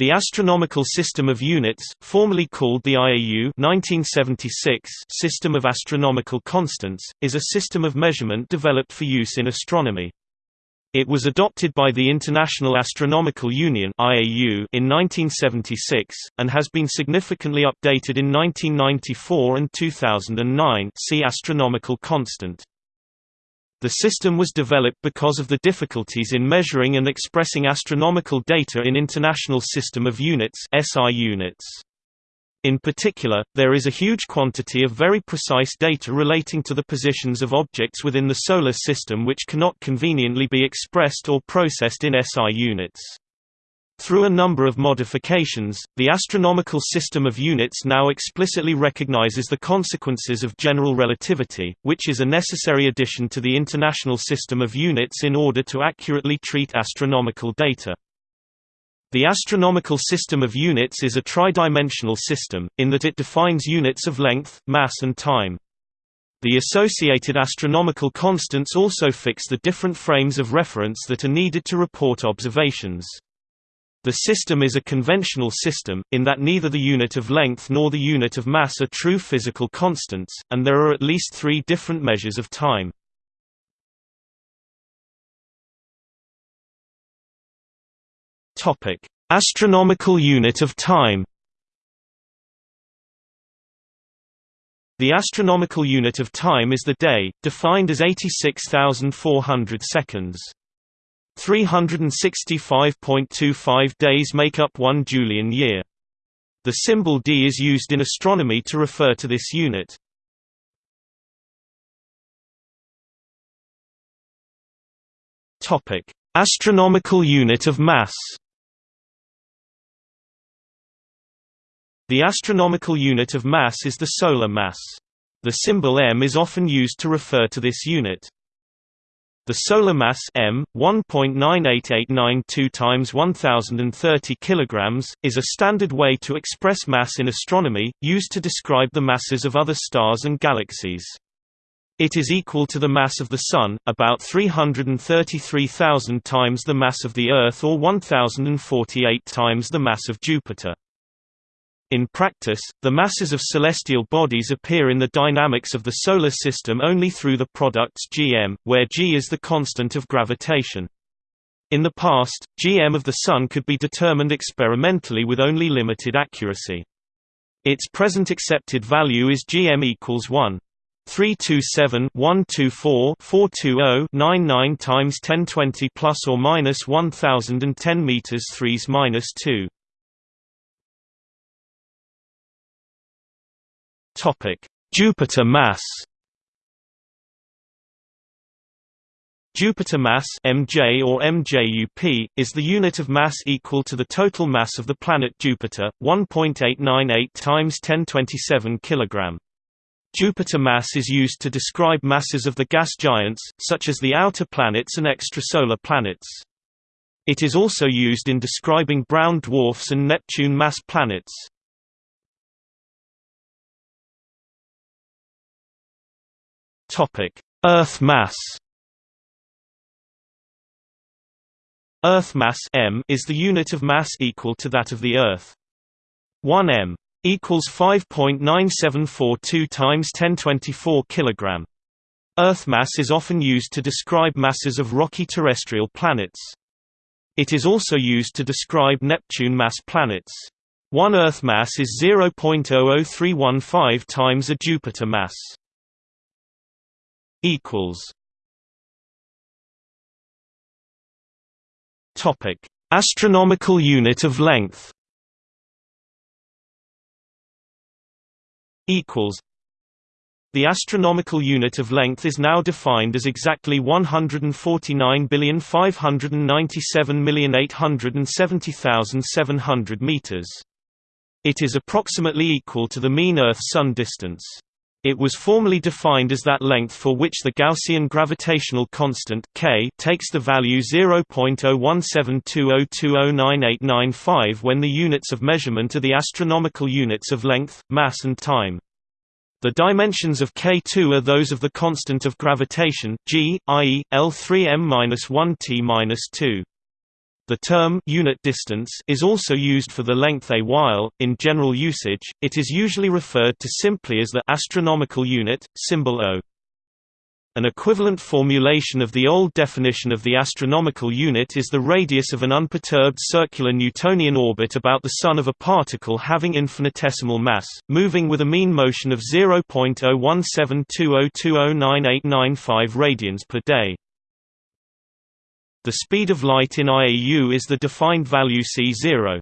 The Astronomical System of Units, formerly called the IAU 1976 System of Astronomical Constants, is a system of measurement developed for use in astronomy. It was adopted by the International Astronomical Union (IAU) in 1976 and has been significantly updated in 1994 and 2009. See astronomical constant. The system was developed because of the difficulties in measuring and expressing astronomical data in International System of Units (SI units). In particular, there is a huge quantity of very precise data relating to the positions of objects within the Solar System which cannot conveniently be expressed or processed in SI units. Through a number of modifications, the astronomical system of units now explicitly recognizes the consequences of general relativity, which is a necessary addition to the international system of units in order to accurately treat astronomical data. The astronomical system of units is a tridimensional system, in that it defines units of length, mass and time. The associated astronomical constants also fix the different frames of reference that are needed to report observations. The system is a conventional system, in that neither the unit of length nor the unit of mass are true physical constants, and there are at least three different measures of time. Astronomical unit of time The astronomical unit of time is the day, defined as 86,400 seconds. 365.25 days make up one Julian year. The symbol d is used in astronomy to refer to this unit. Topic: Astronomical unit of mass. The astronomical unit of mass is the solar mass. The symbol m is often used to refer to this unit. The solar mass m 1.98892 times 1030 kilograms is a standard way to express mass in astronomy, used to describe the masses of other stars and galaxies. It is equal to the mass of the Sun, about 333,000 times the mass of the Earth or 1048 times the mass of Jupiter. In practice, the masses of celestial bodies appear in the dynamics of the Solar System only through the products gm, where g is the constant of gravitation. In the past, gm of the Sun could be determined experimentally with only limited accuracy. Its present accepted value is gm equals 1. 327 124 420 99 times 1020 plus or minus 1010 meters 3s minus 2. Jupiter mass. Jupiter mass (mj or mjup) is the unit of mass equal to the total mass of the planet Jupiter, 1.898 times 1027 kg. Jupiter mass is used to describe masses of the gas giants, such as the outer planets and extrasolar planets. It is also used in describing brown dwarfs and Neptune mass planets. Topic: Earth mass. Earth mass m is the unit of mass equal to that of the Earth. 1 m equals 5.9742 times 1024 kilogram. Earth mass is often used to describe masses of rocky terrestrial planets. It is also used to describe Neptune mass planets. One Earth mass is 0.00315 times a Jupiter mass equals Topic: Astronomical unit of length. Equals. The astronomical unit of length is now defined as exactly 149,597,870,700 meters. It is approximately equal to the mean Earth-Sun distance. It was formally defined as that length for which the Gaussian gravitational constant k takes the value 0.017202098995 when the units of measurement are the astronomical units of length, mass and time. The dimensions of K2 are those of the constant of gravitation, g, i.e., L3m-1t-2. The term unit distance is also used for the length a while. In general usage, it is usually referred to simply as the astronomical unit, symbol O. An equivalent formulation of the old definition of the astronomical unit is the radius of an unperturbed circular Newtonian orbit about the Sun of a particle having infinitesimal mass, moving with a mean motion of 0.017202098995 radians per day. The speed of light in IAU is the defined value c0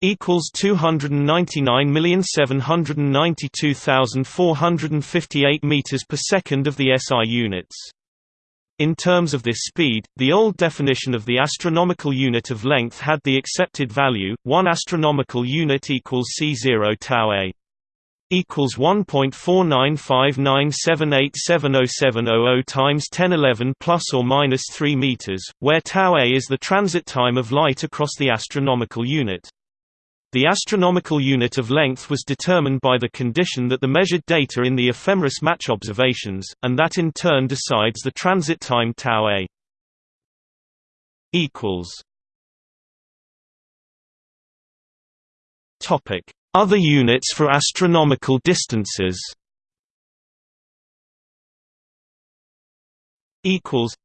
equals 299,792,458 meters per second of the SI units. In terms of this speed, the old definition of the astronomical unit of length had the accepted value 1 astronomical unit equals c0 tau a equals 1.495978707000 times 1011 plus or minus 3 meters, where tau a is the transit time of light across the astronomical unit. The astronomical unit of length was determined by the condition that the measured data in the ephemeris match observations, and that in turn decides the transit time tau a. Topic: Other units for astronomical distances. Equals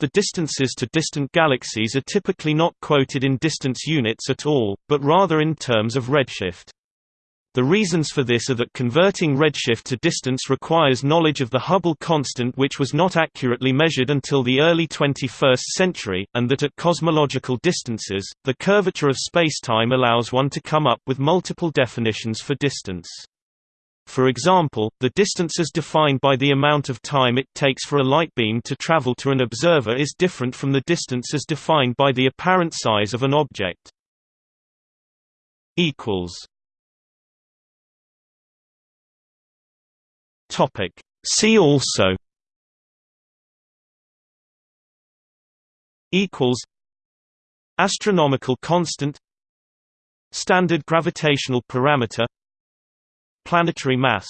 the distances to distant galaxies are typically not quoted in distance units at all, but rather in terms of redshift. The reasons for this are that converting redshift to distance requires knowledge of the Hubble constant which was not accurately measured until the early 21st century, and that at cosmological distances, the curvature of spacetime allows one to come up with multiple definitions for distance. For example, the distance as defined by the amount of time it takes for a light beam to travel to an observer is different from the distance as defined by the apparent size of an object. See also equals Astronomical constant Standard gravitational parameter Planetary mass